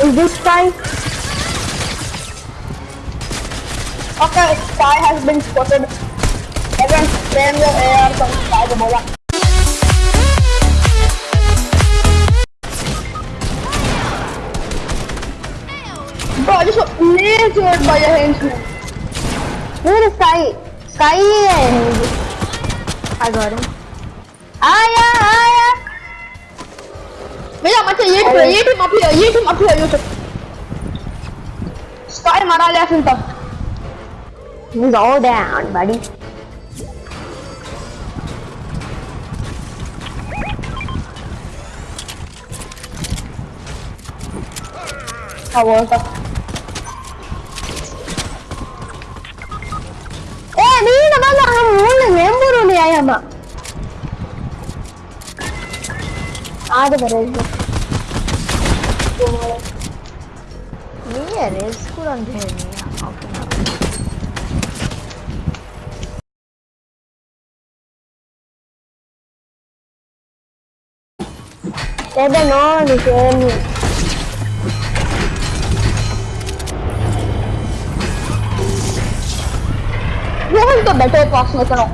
Is this Sky? Okay, spy has been spotted. Everyone spam your AR from Sky the bola. Bro, I just got lasered by a henchman. Where is Sky? Sky. I got him. Ah, Aya. Vediamo Matteo, ieri pure, ieri ma più, ieri ma più, aiuto. Stai ma dai attento. Go down, buddy. Stavolta. Eh, mi davanti a un này ne hai à Ah, dobra, Nije reskuran gdje nije. Tebe novi ženi. Jedan to beto je pasno tano.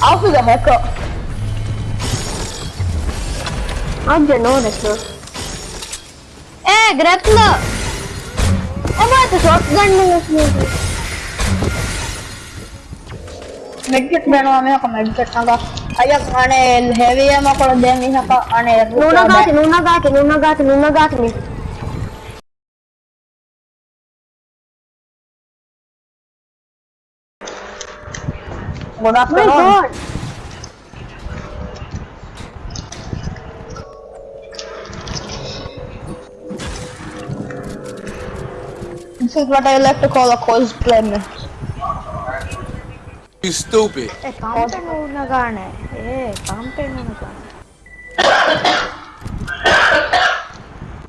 Alfu ga hekao. Is a hacker. How'd you know this. Eh, Grappler! Oh, what the shotgun mo Medkit meron kami ako medkit naga. Ayak ane heavy am ako demi haka ane. Nunagati, nunagati, nunagati, nunagati ni. Good My afternoon. god! This This is what I like to call a cosplay. You stupid.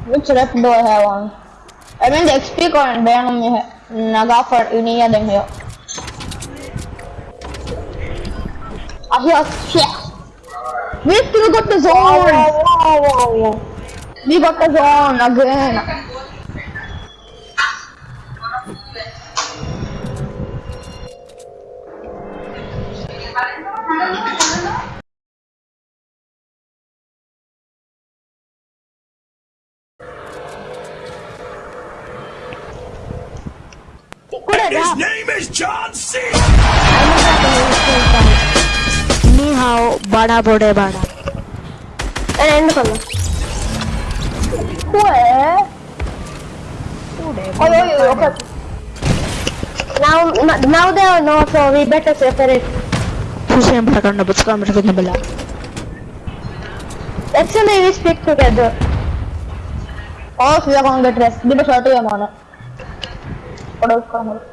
Which rep do I have on? I mean the XP current ban me naga for uniya than here. Ah yes, yes. We still got the zone. Whoa, whoa, whoa, whoa. We got the zone again. His name is John C. Ni hao, bada bode bada. Eh, end कर लो. Where? Oh, yeah, yeah, okay. Now, now they are no, so we better separate. Who's yang belakang na buka mereka na bala? Actually, we stick together. All you are gonna get rest. Give a shot to your mana. What else can I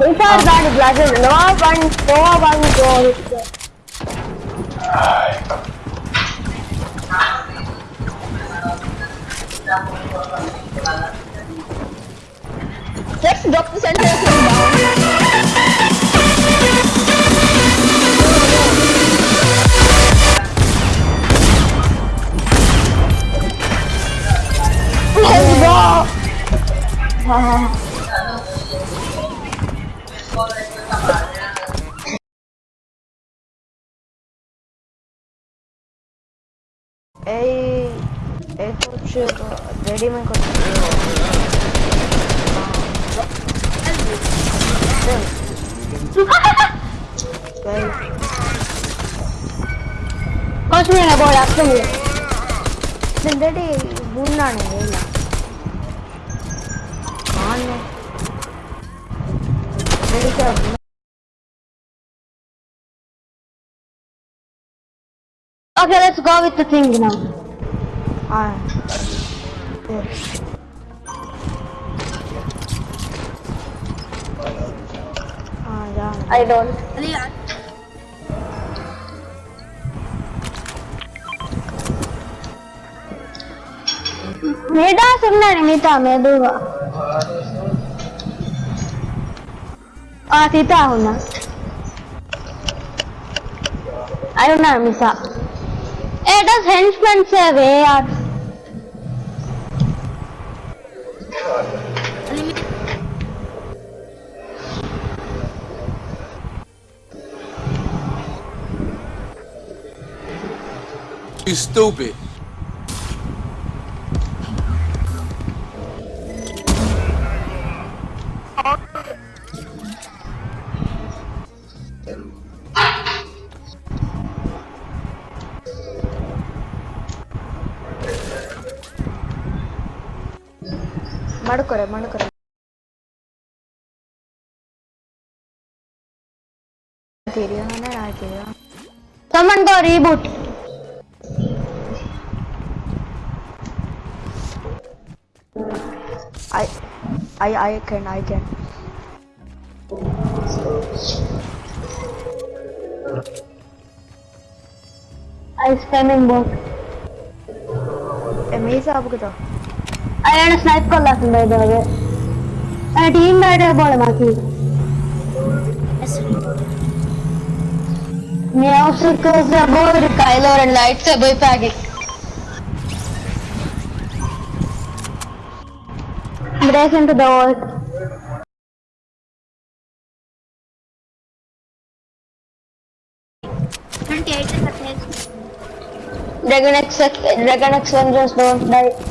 Ik ga daar niet blijven. Nou, van no one, no one. Let's drop the center down. Let's go! 에이 에코추로 내리는 것 같아요. 컨트롤 해버려, 근데 내리 못 나네, 몰라. क्या Okay, let's go with the thing now. Alright. Yeah. I don't. Yeah. मेरा सुनना नहीं था मैं दूँगा Ah, tita ako na. Ayaw na, misa. Eh, that's henchman sir, eh, yaar. You stupid. ಮಾಡ್ಕೊರೆ ಮಾಡ್ಕೊರೆ Tiriyo ನಾನು ಹಾಕಿದ್ಯೋ Someone go reboot. I I I can I can I spamming bot. ए मेजा अब कतो അയാളെ സ്നൈപ്പ് കൊല്ലാത്തുണ്ട് ഇതോടെ ടീം ആയിട്ട് പോലെ മാറ്റി Music is about Kylo and lightsaber packing. Break into the wall. Dragon X, Dragon X Vengeance don't die.